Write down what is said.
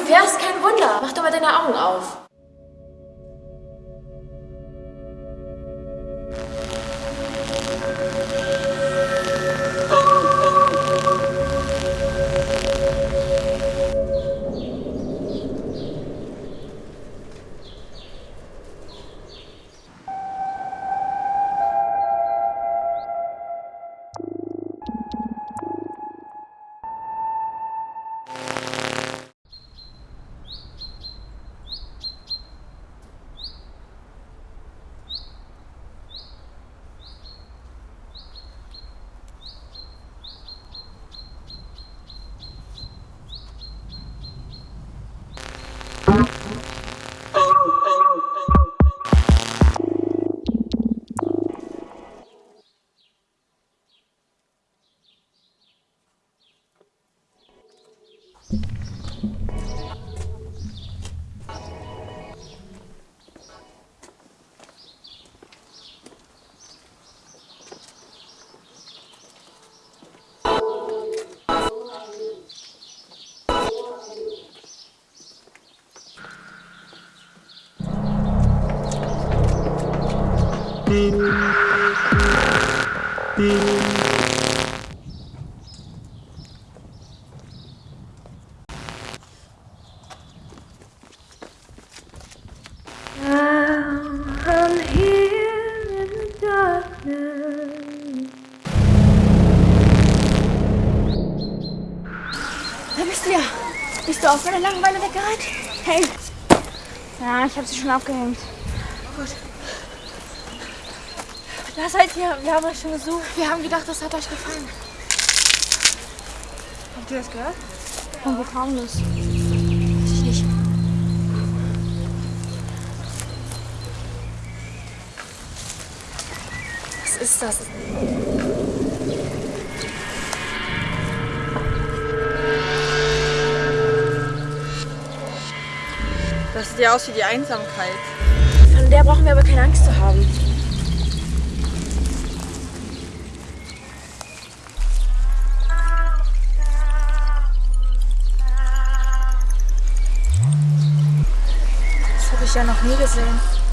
du wärst kein Wunder. Mach doch mal deine Augen auf. Bist du auch von der Langeweile weggerannt? Hey. Ja, ich habe sie schon aufgehängt. Gut. Da seid ihr. Wir haben euch schon gesucht. Wir haben gedacht, das hat euch gefallen. Habt ihr das gehört? Und wo kam das? Weiß ich nicht. Was ist das? Das sieht ja aus wie die Einsamkeit. Von der brauchen wir aber keine Angst zu haben. Ich ja noch nie gesehen.